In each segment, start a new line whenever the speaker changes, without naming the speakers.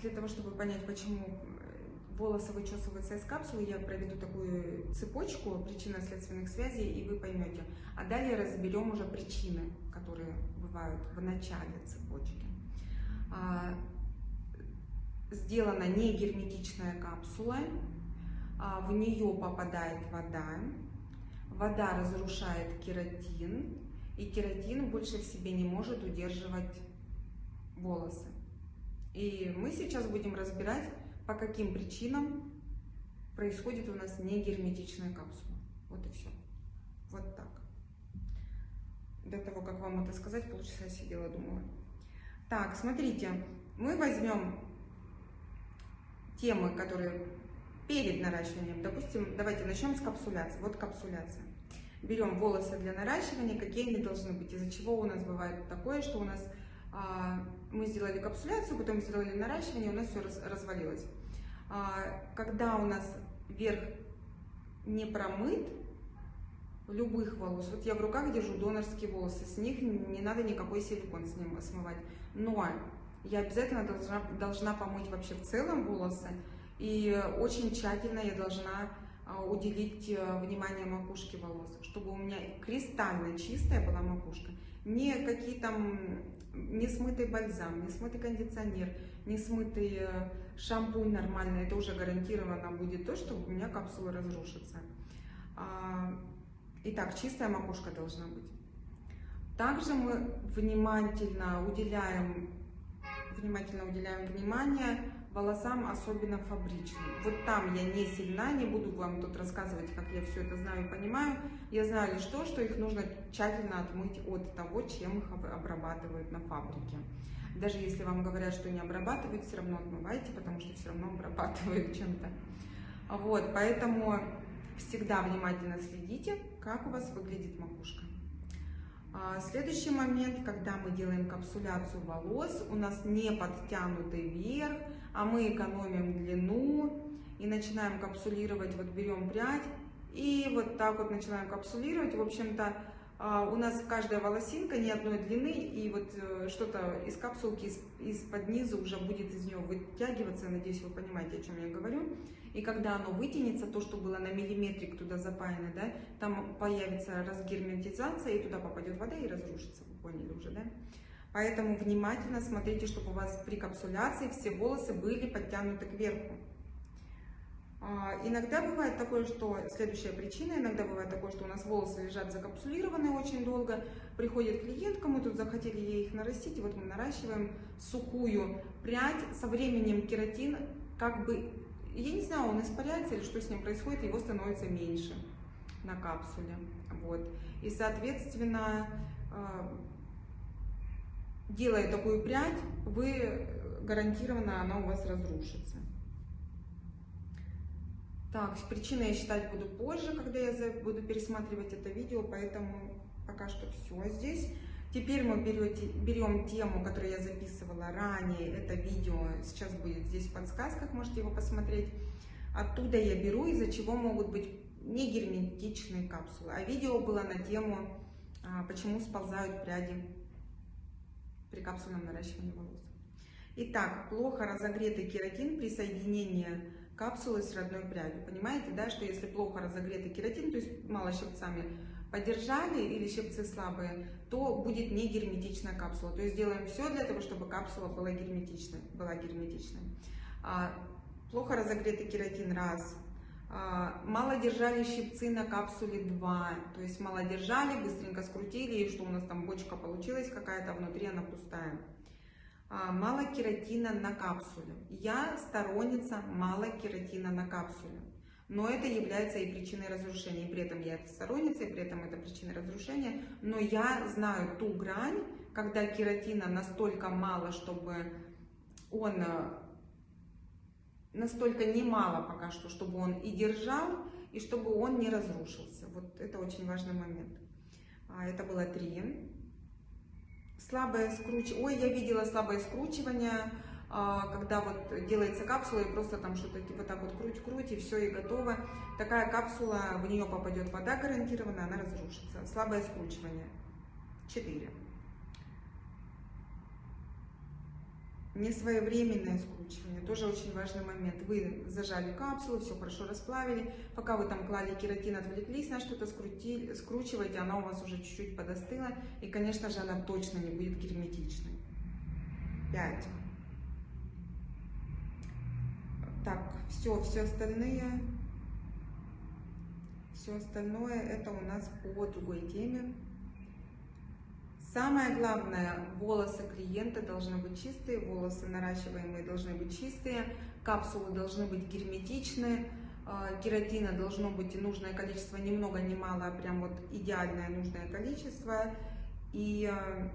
для того, чтобы понять, почему э, волосы вычесываются из капсулы, я проведу такую цепочку причинно-следственных связей, и вы поймете. А далее разберем уже причины, которые бывают в начале цепочки. А, сделана не герметичная капсула, а в нее попадает вода, вода разрушает кератин, и кератин больше в себе не может удерживать волосы. И мы сейчас будем разбирать, по каким причинам происходит у нас негерметичная капсула. Вот и все. Вот так. До того, как вам это сказать, полчаса сидела, думала. Так, смотрите, мы возьмем темы, которые перед наращиванием. Допустим, давайте начнем с капсуляции. Вот капсуляция. Берем волосы для наращивания, какие они должны быть. Из-за чего у нас бывает такое, что у нас а, мы сделали капсуляцию, потом сделали наращивание, у нас все раз, развалилось. А, когда у нас верх не промыт, любых волос, вот я в руках держу донорские волосы, с них не надо никакой силикон с ним смывать. Но я обязательно должна, должна помыть вообще в целом волосы, и очень тщательно я должна а, уделить э, внимание макушке волос, чтобы у меня кристально чистая была макушка. Не какие там, не смытый бальзам, не смытый кондиционер, не смытый э, шампунь нормальный, это уже гарантированно будет то, что у меня капсула разрушится. А, итак, чистая макушка должна быть. Также мы внимательно уделяем, внимательно уделяем внимание волосам, особенно фабричным. Вот там я не сильна, не буду вам тут рассказывать, как я все это знаю и понимаю. Я знаю лишь то, что их нужно тщательно отмыть от того, чем их обрабатывают на фабрике. Даже если вам говорят, что не обрабатывают, все равно отмывайте, потому что все равно обрабатывают чем-то. Вот, поэтому всегда внимательно следите, как у вас выглядит макушка. А, следующий момент, когда мы делаем капсуляцию волос, у нас не подтянутый вверх, а мы экономим длину и начинаем капсулировать, вот берем прядь и вот так вот начинаем капсулировать. В общем-то, а, у нас каждая волосинка не одной длины, и вот э, что-то из капсулки, из-под низа уже будет из нее вытягиваться. Надеюсь, вы понимаете, о чем я говорю. И когда оно вытянется, то, что было на миллиметрик туда запаяно, да, там появится разгерметизация, и туда попадет вода и разрушится. Вы поняли уже, да? Поэтому внимательно смотрите, чтобы у вас при капсуляции все волосы были подтянуты кверху. А, иногда бывает такое, что, следующая причина, иногда бывает такое, что у нас волосы лежат закапсулированные очень долго, приходит клиентка, мы тут захотели ей их нарастить, и вот мы наращиваем сухую прядь, со временем кератин как бы, я не знаю, он испаряется или что с ним происходит, его становится меньше на капсуле, вот, и соответственно а, делая такую прядь, вы гарантированно она у вас разрушится. Так, причины я считать буду позже, когда я буду пересматривать это видео, поэтому пока что все здесь. Теперь мы берете, берем тему, которую я записывала ранее, это видео сейчас будет здесь в подсказках, можете его посмотреть. Оттуда я беру, из-за чего могут быть не герметичные капсулы. А видео было на тему, а, почему сползают пряди при капсульном наращивании волос. Итак, плохо разогретый кератин при соединении капсулы с родной прядью. Понимаете, да, что если плохо разогретый кератин, то есть мало щипцами подержали или щипцы слабые, то будет не герметичная капсула. То есть делаем все для того, чтобы капсула была герметичной. Была герметичной. А, плохо разогретый кератин раз, мало держали щипцы на капсуле 2, то есть мало держали, быстренько скрутили, и что у нас там бочка получилась какая-то, внутри она пустая. А, мало кератина на капсуле. Я сторонница мало кератина на капсуле. Но это является и причиной разрушения. И при этом я сторонница, и при этом это причина разрушения. Но я знаю ту грань, когда кератина настолько мало, чтобы он настолько немало пока что, чтобы он и держал, и чтобы он не разрушился. Вот это очень важный момент. А, это было три. Слабое скручивание. Ой, я видела слабое скручивание, а, когда вот делается капсула и просто там что-то типа так вот круть-круть и все, и готово. Такая капсула, в нее попадет вода гарантированно, она разрушится. Слабое скручивание. Четыре. Не своевременное скручивание, тоже очень важный момент. Вы зажали капсулу, все хорошо расплавили, пока вы там клали кератин, отвлеклись на что-то, скручиваете, она у вас уже чуть-чуть подостыла, и, конечно же, она точно не будет герметичной. 5. Так, все, все остальные, все остальное это у нас по другой теме. Самое главное, волосы клиента должны быть чистые, волосы наращиваемые должны быть чистые, капсулы должны быть герметичные, а, кератина должно быть нужное количество, ни много ни мало, а прям вот идеальное нужное количество. И а,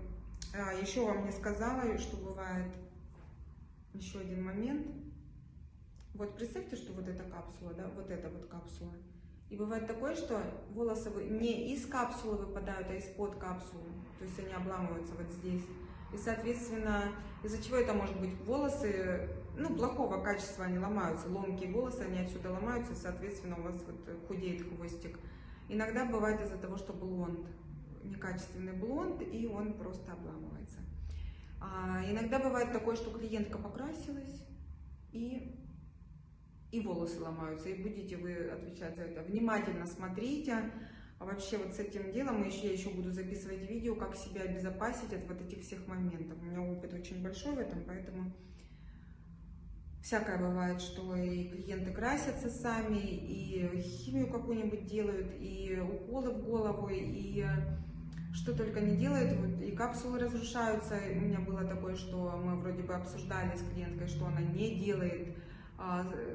а, еще вам не сказала, что бывает еще один момент. Вот представьте, что вот эта капсула, да, вот эта вот капсула. И бывает такое, что волосы не из капсулы выпадают, а из-под капсулы. То есть они обламываются вот здесь. И, соответственно, из-за чего это может быть? Волосы, ну, плохого качества они ломаются. Ломкие волосы, они отсюда ломаются, и, соответственно, у вас вот худеет хвостик. Иногда бывает из-за того, что блонд, некачественный блонд, и он просто обламывается. А иногда бывает такое, что клиентка покрасилась, и и волосы ломаются, и будете вы отвечать за это. Внимательно смотрите. А вообще вот с этим делом я еще буду записывать видео, как себя обезопасить от вот этих всех моментов. У меня опыт очень большой в этом, поэтому всякое бывает, что и клиенты красятся сами, и химию какую-нибудь делают, и уколы в голову, и что только не делают, вот, и капсулы разрушаются. У меня было такое, что мы вроде бы обсуждали с клиенткой, что она не делает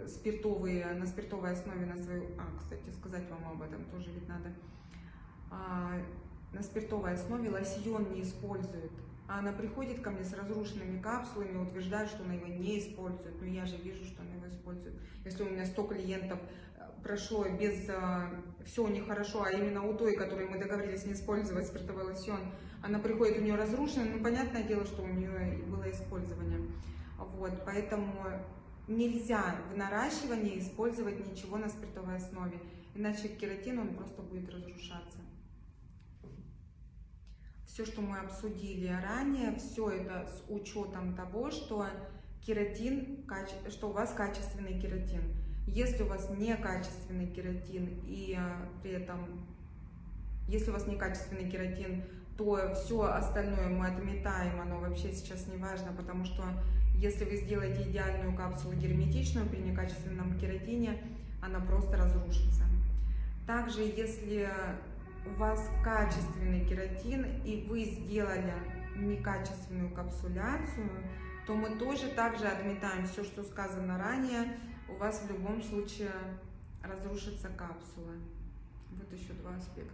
спиртовые, на спиртовой основе на свою... А, кстати, сказать вам об этом тоже ведь надо. А, на спиртовой основе лосьон не использует. А она приходит ко мне с разрушенными капсулами, утверждает, что она его не использует. Но я же вижу, что она его использует. Если у меня 100 клиентов э, прошло без... А, все у хорошо, а именно у той, которой мы договорились не использовать спиртовой лосьон, она приходит, у нее разрушенный, ну, понятное дело, что у нее было использование. Вот, поэтому нельзя в наращивании использовать ничего на спиртовой основе, иначе кератин он просто будет разрушаться. Все, что мы обсудили ранее, все это с учетом того, что кератин, что у вас качественный кератин. Если у вас некачественный кератин и э, при этом, если у вас некачественный кератин, то все остальное мы отметаем, оно вообще сейчас не важно, потому что если вы сделаете идеальную капсулу герметичную при некачественном кератине, она просто разрушится. Также, если у вас качественный кератин и вы сделали некачественную капсуляцию, то мы тоже также отметаем все, что сказано ранее. У вас в любом случае разрушится капсула. Вот еще два аспекта.